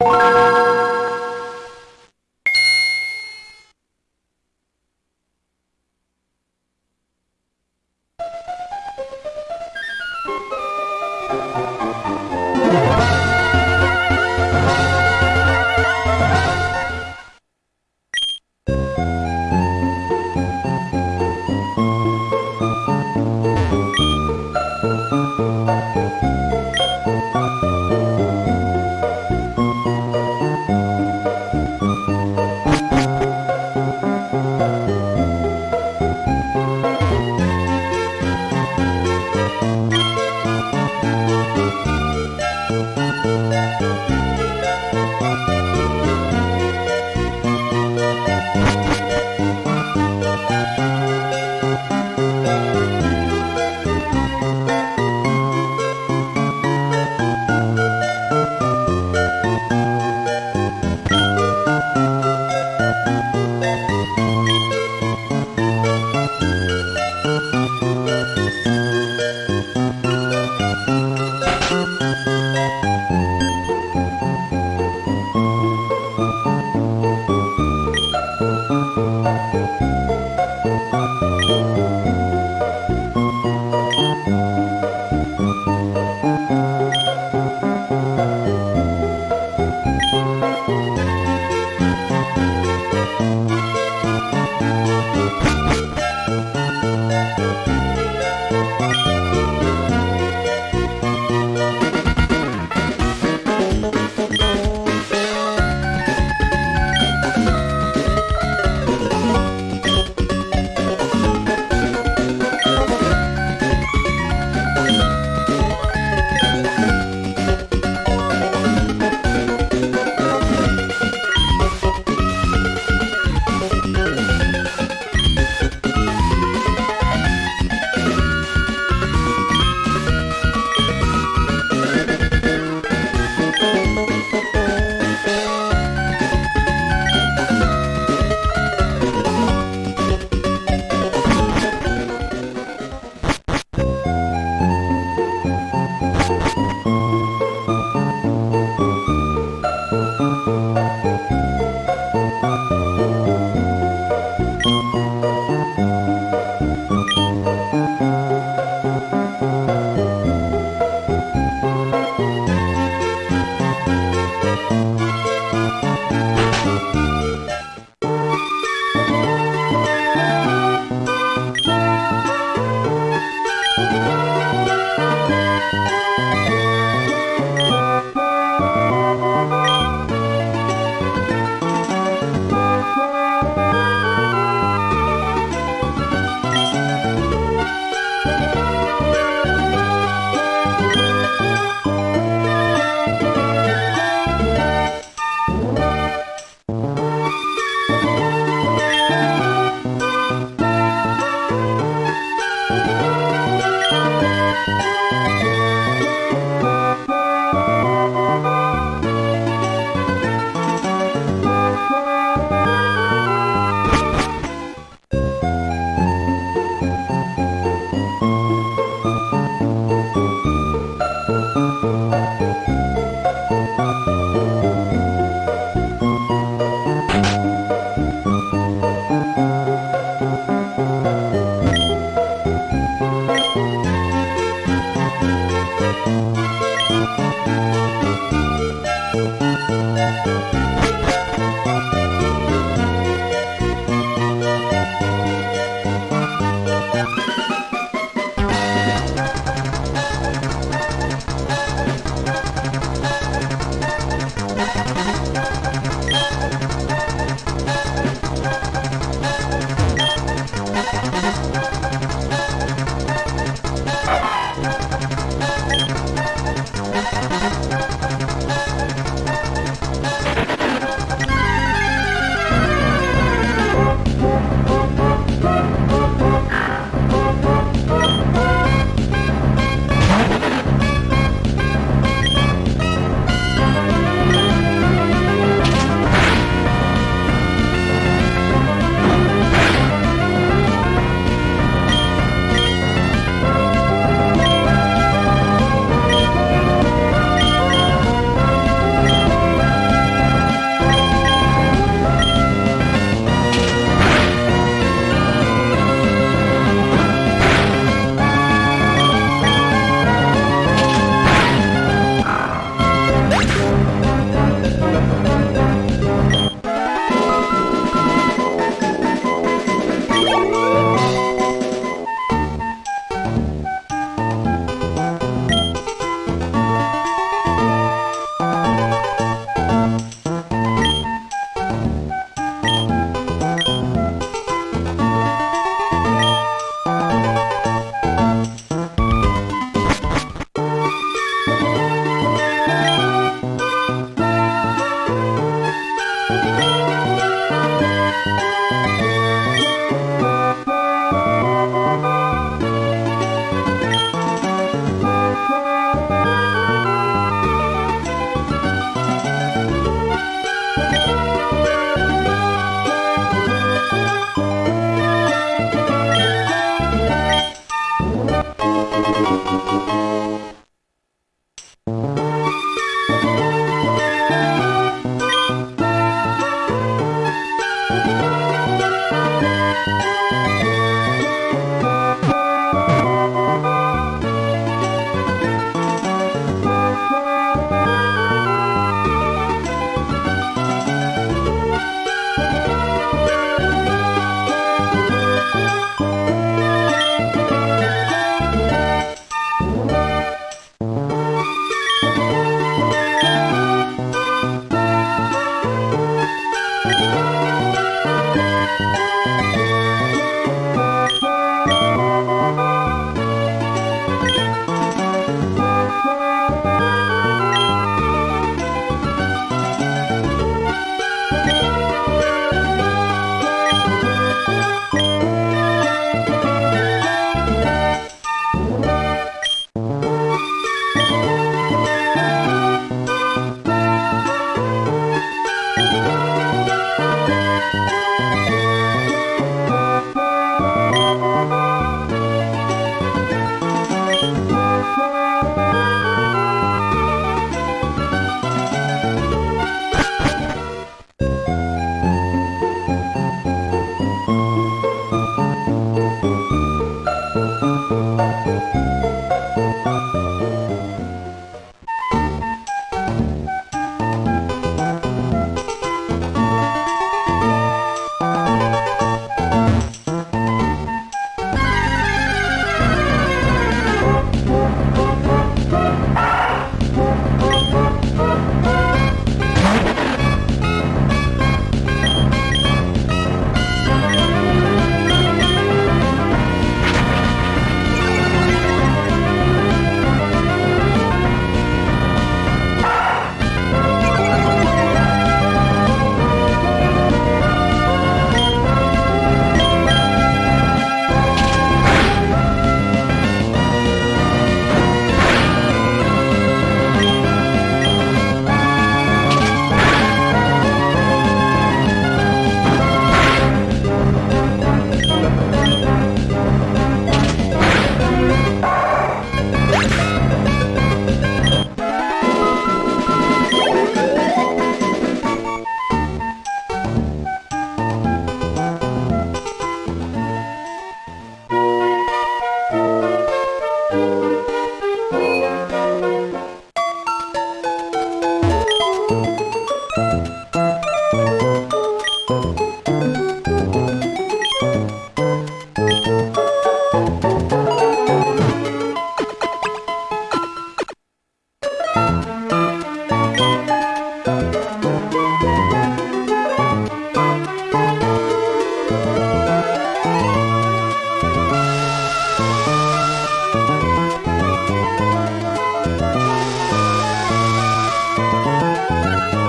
you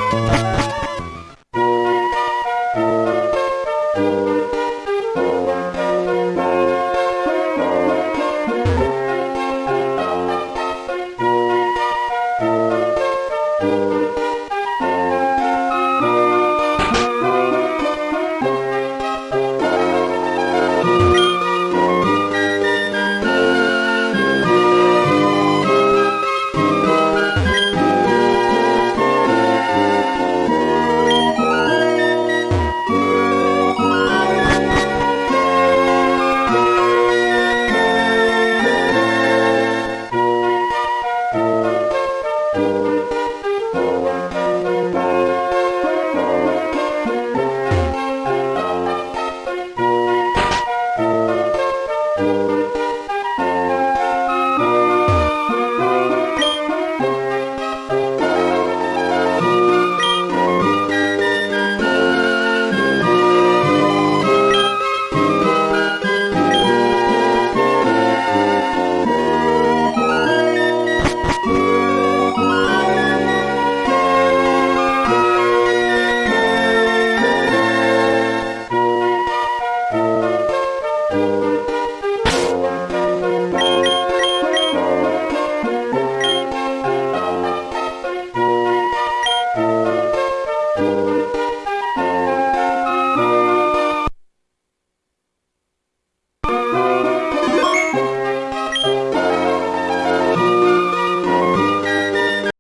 Thank.